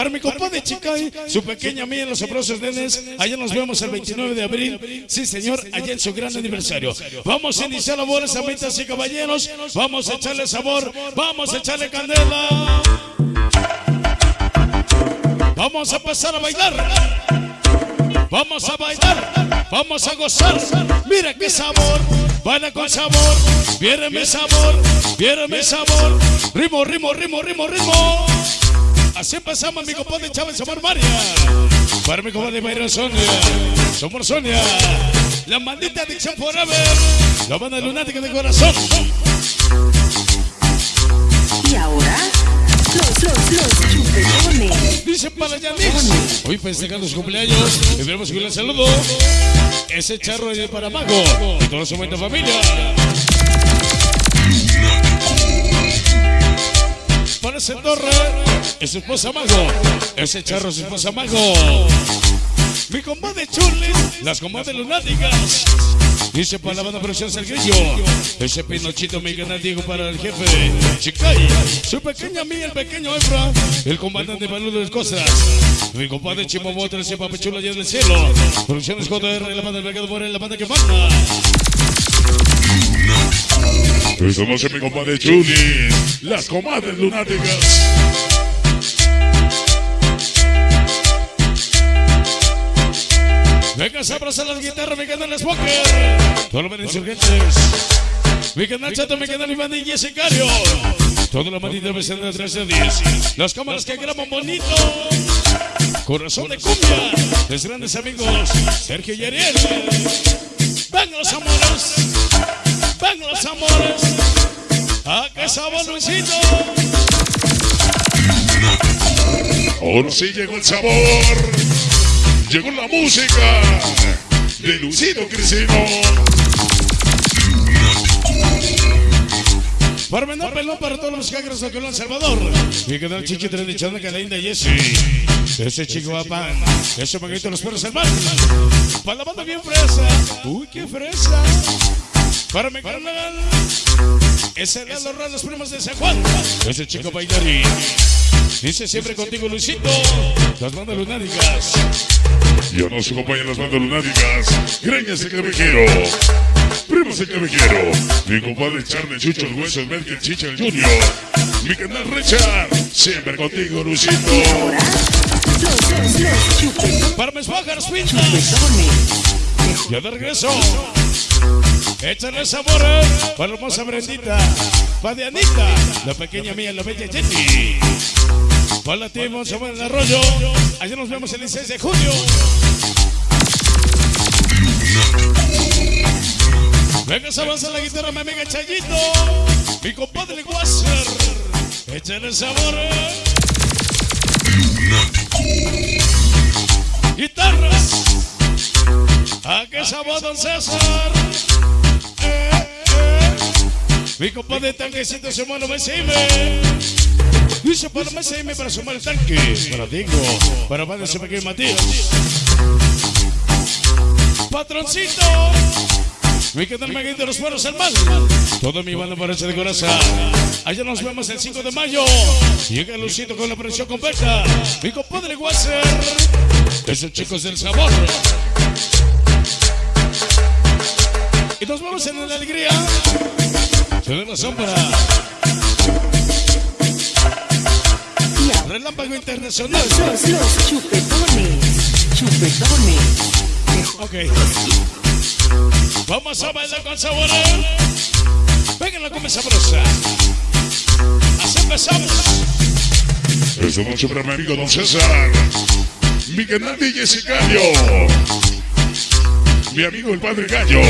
Para mi compadre Chicay, su pequeña mía en los sabrosos nenes, allá nos vemos el 29 de abril, sí señor, allá en su gran aniversario. Vamos a iniciar labores, amitas y caballeros, vamos a echarle sabor, vamos a echarle candela. Vamos a pasar a bailar. Vamos a bailar, vamos a gozar. Mira qué sabor, baila con sabor. Viene mi sabor, viene mi sabor. Ritmo, ritmo, ritmo, ritmo, ritmo. Así empezamos, mi compadre Chávez Somos María. Para mi compadre Mayra Sonia. Somos Sonia. La maldita adicción forever. La banda lunática de corazón. Y ahora, los, los, los chupetones. Dice para Yanix. Hoy festejando su cumpleaños. Y tenemos un saludo. Ese charro es para Mago. Y todo su buena familia. Para ese torre. Es su esposa Mago. Ese charro es su esposa Mago. Mi compadre Churlis. Las comadres lunáticas. Dice para la banda producción Sergillo. Ese pinochito mi canal Diego para el jefe. Chicay. Su pequeña mía, el pequeño Efra. El comandante Baludo de Costas. Mi compadre Chimomoto, ese papechulo allá del cielo. Producciones JR, la banda del mercado Morel, la banda que manda. Estamos en mi compadre Chuli, las comadres lunáticas. Venga, a abrazar las guitarras, mi canal es Poker. Todos los insurgentes. Mi canal Chato, mi canal Iván y Jessicario. Toda la maldita versión de 13 a 10. Las cámaras que graban bonito. Corazón de cumbia. Los grandes amigos Sergio y Ariel. Venga los amores. ¡Ah, qué sabor, Luisito! Ahora sí llegó el sabor. Llegó la música de Luisito Crisino. Para menor pelón para todos los cagros de Colón Salvador. Mi canal Chichi Tradición que linda Jessy. Ese chico va pan. Ese manguito los perros mar. Para la banda bien fresa. Uy, qué fresa. Para canal. Ese de los raros primos de San Juan. Ese chico bailarín. Dice siempre contigo, Luisito. Las bandas lunáticas. Yo no se acompañan las bandas lunáticas. Greñas el quiero. Primos el quiero. Mi compadre Charlie Chucho, el hueso, el Merkel, Chicha, el Junior. Mi canal Richard. Siempre contigo, Luisito. Para mis pintas. Ya de regreso. Échale sabor eh, para la hermosa Brendita. Para Dianita, la pequeña mía, la bella Jenny. Para la Timon, somos el arroyo. Allá nos vemos el 16 de junio. Venga, se avanza la guitarra, mi amiga Chayito. Mi compadre Wasser. Échale sabor. eh. Guitarras. ¿A qué sabor, don César? Eh, eh. Mi compadre tanquecito se muere MCM. Dice para MCM para sumar el tanque. Para Diego. Para Padre pequeño Matías. Patroncito. Mi canal Maguín de los Buenos Mal. Todo mi banda parece de corazón. Allá nos vemos el 5 de mayo. Llega Lucito con la presión completa. Mi compadre Wasser. Esos chicos del sabor. Y nos vemos en la alegría. Se ve la sombra. Y ahora, Relámpago internacional. los, los chupetones. Chupetones. Ok. Vamos a bailar con sabor. ¿eh? Venga la come sabrosa. Así empezamos. Esta noche para mi amigo Don César. Mi canal de Mi amigo el Padre Gallo.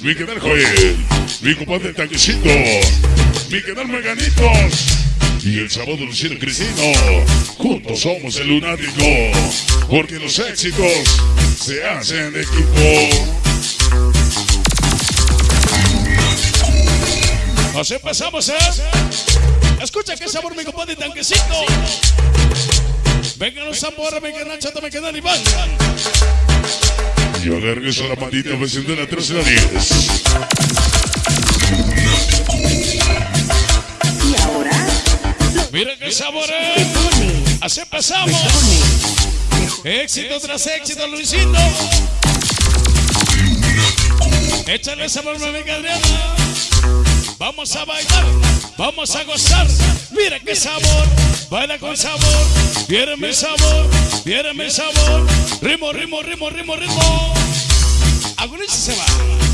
Mi canal Joel. Mi compadre Tanquecito. Mi canal Meganitos. Y el sábado Luciano Crisino. Juntos somos el lunático. Porque los éxitos se hacen de equipo. Así empezamos, ¿eh? Escucha qué sabor mi compadre tanquecito. Venga los sabores, mi canal chato, mi canal Iván. Yo le regreso a la maldita versión de la 13 a la 10. Y ahora, Mira qué sabor, chupetones. Así empezamos. Éxito tras éxito, Luisito. Échale sabor, mi amiga Adriana. Vamos a bailar, vamos a gozar. Mira qué sabor, baila con sabor. Viéreme el sabor, viéreme el sabor. Ritmo, ritmo, ritmo, ritmo, ritmo. Algunos se va.